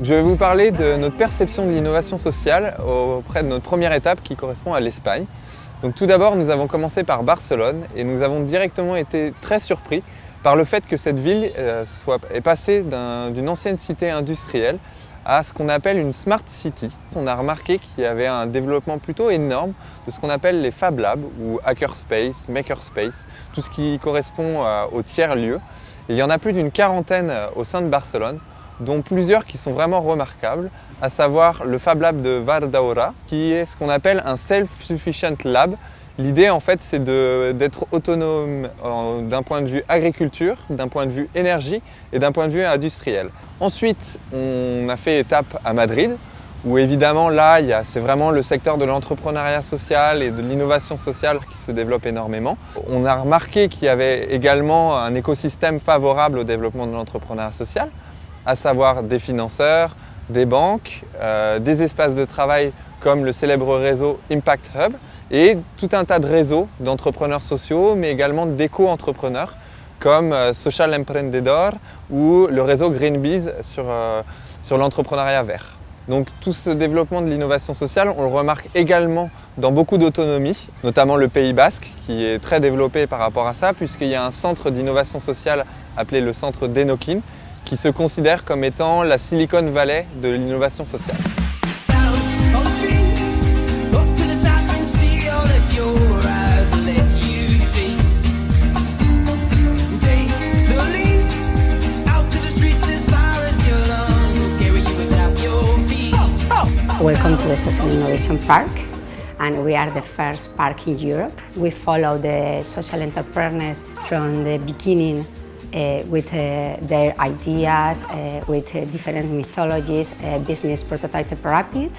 Je vais vous parler de notre perception de l'innovation sociale auprès de notre première étape qui correspond à l'Espagne. Donc tout d'abord, nous avons commencé par Barcelone et nous avons directement été très surpris par le fait que cette ville euh, soit, est passée d'une ancienne cité industrielle à ce qu'on appelle une smart city. On a remarqué qu'il y avait un développement plutôt énorme de ce qu'on appelle les Fab Labs ou Hackerspace, Makerspace, tout ce qui correspond euh, au tiers-lieu. Et il y en a plus d'une quarantaine euh, au sein de Barcelone dont plusieurs qui sont vraiment remarquables, à savoir le Fab Lab de Vardaura, qui est ce qu'on appelle un Self-Sufficient Lab. L'idée, en fait, c'est d'être autonome d'un point de vue agriculture, d'un point de vue énergie et d'un point de vue industriel. Ensuite, on a fait étape à Madrid, où évidemment, là, c'est vraiment le secteur de l'entrepreneuriat social et de l'innovation sociale qui se développe énormément. On a remarqué qu'il y avait également un écosystème favorable au développement de l'entrepreneuriat social à savoir des financeurs, des banques, euh, des espaces de travail comme le célèbre réseau Impact Hub et tout un tas de réseaux d'entrepreneurs sociaux mais également d'éco-entrepreneurs comme euh, Social Emprendedor ou le réseau Greenbees sur, euh, sur l'entrepreneuriat vert. Donc tout ce développement de l'innovation sociale, on le remarque également dans beaucoup d'autonomie, notamment le Pays Basque qui est très développé par rapport à ça puisqu'il y a un centre d'innovation sociale appelé le centre d'Enokin qui se considère comme étant la Silicon Valley de l'innovation sociale. Welcome to the Social Innovation Park. And we are the first park in Europe. We follow the social entrepreneurs from the beginning uh, with uh, their ideas, uh, with uh, different mythologies, uh, business prototype pyramid.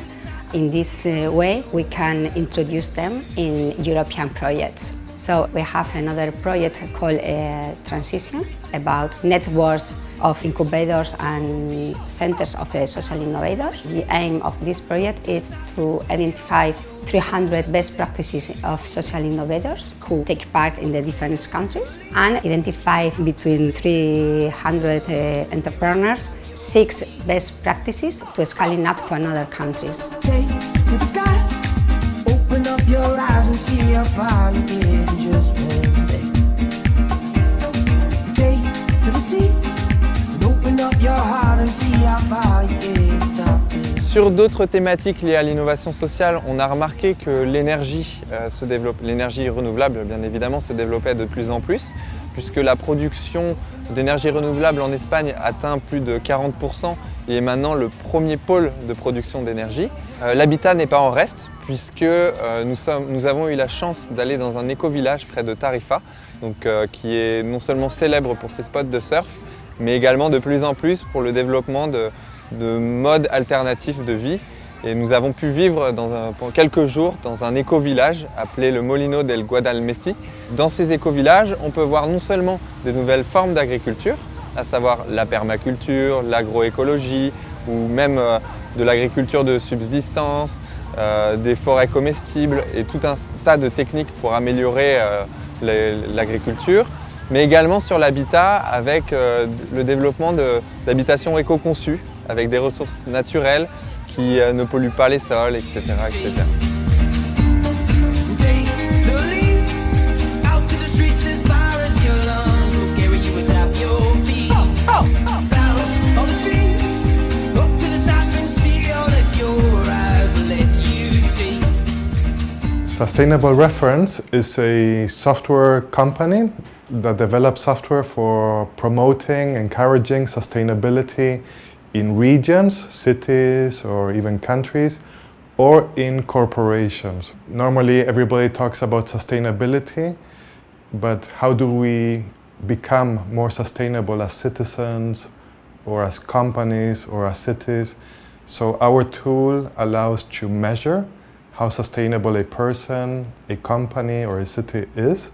In this uh, way, we can introduce them in European projects. So we have another project called uh, Transition about networks of incubators and centers of uh, social innovators. The aim of this project is to identify 300 best practices of social innovators who take part in the different countries and identify between 300 uh, entrepreneurs six best practices to scaling up to another countries. Your eyes and see how far you get in just one day. Take to the sea and open up your heart and see how far you get. Sur d'autres thématiques liées à l'innovation sociale, on a remarqué que l'énergie euh, l'énergie renouvelable bien évidemment se développait de plus en plus, puisque la production d'énergie renouvelable en Espagne atteint plus de 40% et est maintenant le premier pôle de production d'énergie. Euh, L'habitat n'est pas en reste, puisque euh, nous, avons eu la chance d'aller dans un éco-village près de Tarifa, qui est non seulement célèbre pour ses spots de surf, mais également de plus en plus pour le développement de, de modes alternatifs de vie. Et nous avons pu vivre dans pendant quelques jours dans un éco-village appelé le Molino del Guadalmeci. Dans ces éco-villages, on peut voir non seulement des nouvelles formes d'agriculture, à savoir la permaculture, l'agroécologie ou même euh, de l'agriculture de subsistance, euh, des forêts comestibles et tout un tas de techniques pour améliorer euh, l'agriculture, mais également sur l'habitat avec le développement d'habitations éco-conçues avec des ressources naturelles qui euh, ne polluent pas les sols, etc. etc. Sustainable Reference is a software company that develops software for promoting, encouraging sustainability in regions, cities, or even countries, or in corporations. Normally, everybody talks about sustainability, but how do we become more sustainable as citizens, or as companies, or as cities? So, our tool allows to measure how sustainable a person, a company, or a city is,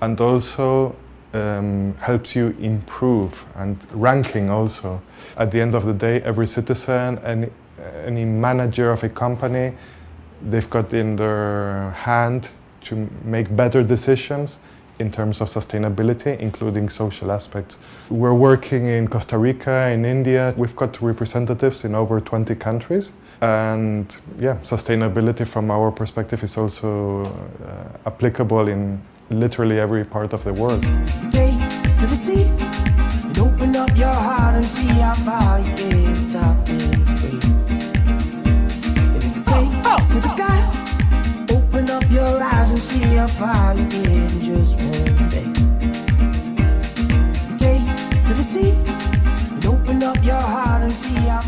and also um, helps you improve and ranking also. At the end of the day, every citizen, any, any manager of a company, they've got in their hand to make better decisions in terms of sustainability, including social aspects. We're working in Costa Rica, in India. We've got representatives in over 20 countries. And yeah, sustainability from our perspective is also uh, applicable in literally every part of the world. Take to the sea and open up your heart and see how far you can top. And it's take oh, oh. to the sky, open up your eyes and see how far you get just one day. Take to the sea and open up your heart and see how far